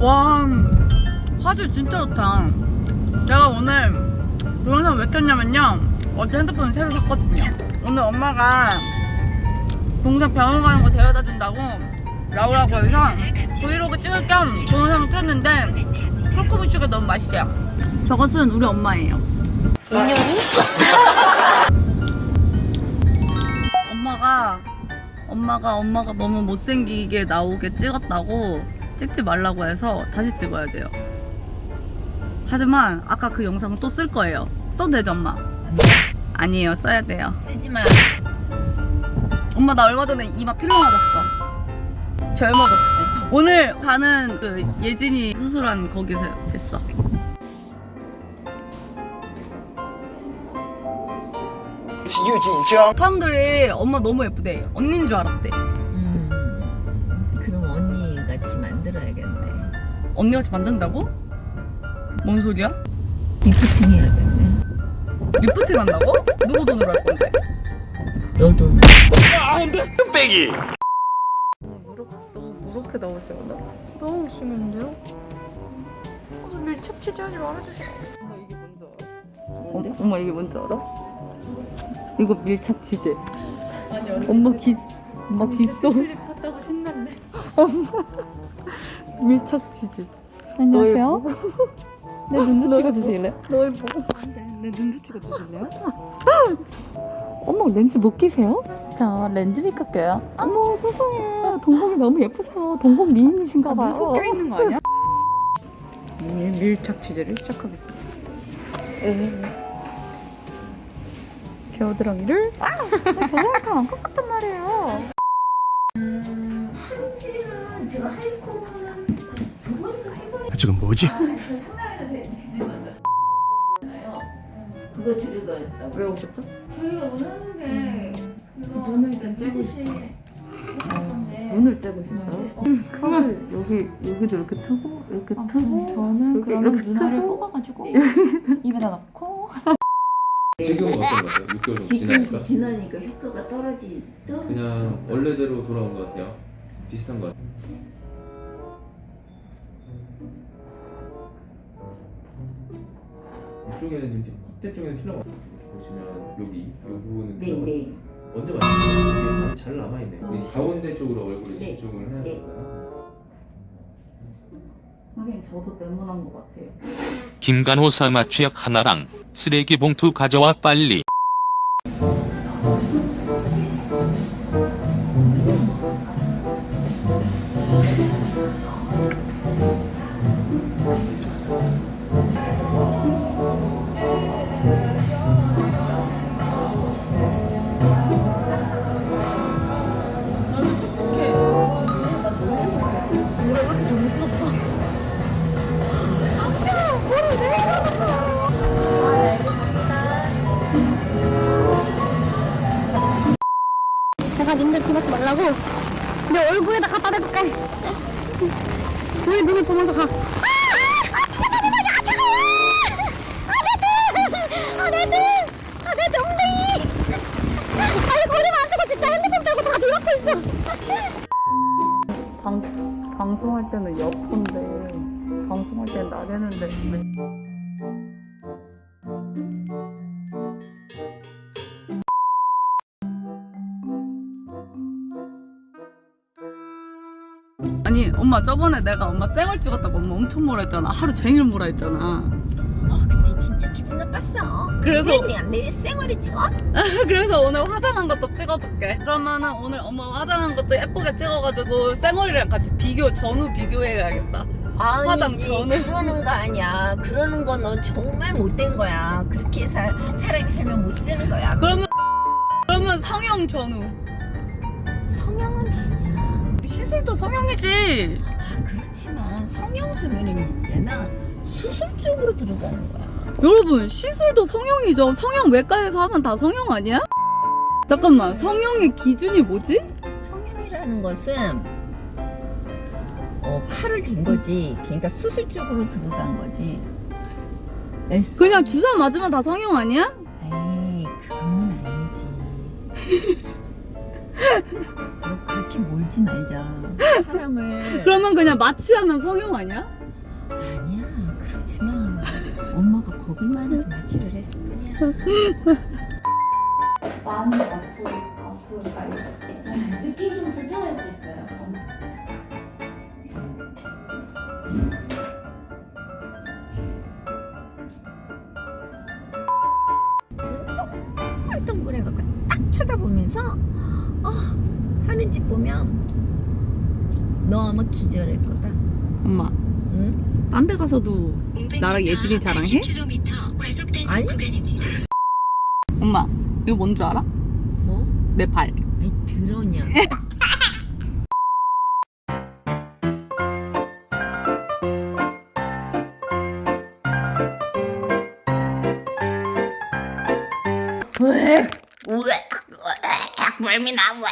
와 화질 진짜 좋다. 제가 오늘 동영상 왜 켰냐면요. 어제 핸드폰 새로 샀거든요. 오늘 엄마가 동생 병원 가는 거 데려다 준다고 나오라고 해서 브이로그 찍을 겸 동영상 켰는데 크로커무슈가 너무 맛있어요. 저것은 우리 엄마예요. 인연이? 엄마가 엄마가 너무 못생기게 나오게 찍었다고 찍지 말라고 해서 다시 찍어야 돼요. 하지만 아까 그 영상은 또 쓸 거예요. 써도 되죠 엄마? 아니에요 써야 돼요. 쓰지 마. 엄마 나 얼마 전에 이마 필러 맞았어. 절 맞았지. 오늘 가는 그 예진이 수술한 거기서 했어. 유진정 사람들이 엄마 너무 예쁘대. 언니인 줄 알았대. 음, 그럼 언니 같이 만들어야겠네. 언니같이 만든다고? 뭔 소리야? 리프팅 해야겠네. 리프팅 한다고? 누구 돈으로 할 건데? 너도 뚝배기 너무 누렇게 나오지 않아? 너무 심한데요? 오늘 착취하지 말아주세요. 엄마 이게 뭔지 알아? 어, 엄마 이게 뭔지 알아? 이거 밀착 치즈. 아니 엄마 기 엄마 기소 슬립 샀다고 신났네. 밀착 치즈. 안녕하세요. 내 눈도 너 찍어주실래요? 너희 보고 내 눈도 찍어주실래요? 어머 렌즈 못 끼세요? 저 렌즈 메이크업 껴요. 어머 세상에 동공이 너무 예쁘세요. 동공 미인이신가 봐요. 껴 있는 거 아니야? 이 밀착 치즈를 시작하겠습니다. 겨드랑이를 아! 겨드랑이가 안 꺾었단 말이에요. 지금 뭐지? 그거 들어가있다. 왜 오셨죠? 저희가 원하는 게 그거 눈을 떼듯이 눈을 째보신가요? 칼을 여기 여기도 이렇게 트고 이렇게 아, 트고 저는 이렇게, 그러면 이렇게 눈알을 트고 뽑아가지고 입에다 넣고 지금은 어떤 것 같아요? 6개월 정도 지금 지나니까 지나니까 효과가 떨어지 떨어지. 그냥 원래대로 돌아온 것 같아요. 비슷한 것 같아요. 이쪽에는 지금 콧대 쪽에는 필러가 보시면 여기 이 부분은 네, 네. 먼저 이게 잘 남아있네. 너무 이 가운데 쪽으로 얼굴을 네. 집중을 해야 네. 될까요? 선생님 저도 네모난 것 같아요. 김간호 사 마 취약 하나랑 쓰레기 봉투 가져와 빨리. 내 얼굴에다 갖다 대줄게 우리 눈을 보면서 가 엄마 저번에 내가 엄마 쌩얼 찍었다고 엄마 엄청 뭐라 했잖아 하루 종일 뭐라 했잖아 아 근데 진짜 기분 나빴어. 그래서- 내 생활을 찍어? 그래서 오늘 화장한 것도 찍어줄게 그러면은 오늘 엄마 화장한 것도 예쁘게 찍어가지고 쌩얼이랑 같이 비교 전후 비교해야겠다 화장 아니지 전에. 그러는 거 아니야. 그러는 거너 정말 못된 거야. 그렇게 사, 사람이 살면 못 쓰는 거야. 그러면 그러면 성형 전후. 시술도 성형이지 아 그렇지만 성형하면은 있잖아 수술 쪽으로 들어가는 거야. 여러분 시술도 성형이죠 성형 외과에서 하면 다 성형 아니야? 잠깐만 성형의 기준이 뭐지? 성형이라는 것은 어, 칼을 댄 거지. 그러니까 수술 쪽으로 들어간 거지. S. 그냥 주사 맞으면 다 성형 아니야? 에이 그건 아니지. 너 그렇게 몰지 말자. 사람을 그러면 그냥 마취하면 성형 아니야? 아니야 그러지 마. 엄마가 겁이 많아서 마취를 했을 뿐이야. 마음이 아프 아프가요. 느낌이 좀 불편할 수 있어요. 동글동글해갖고 딱 쳐다보면서 어, 하는 짓 보면 너 아마 기절할 거다. 엄마, 응? 딴 데 가서도 나랑 예진이 자랑해? 아니? 엄마, 이거 뭔 줄 알아? 뭐? 내 발. 아이 들었냐? 멀미나 왜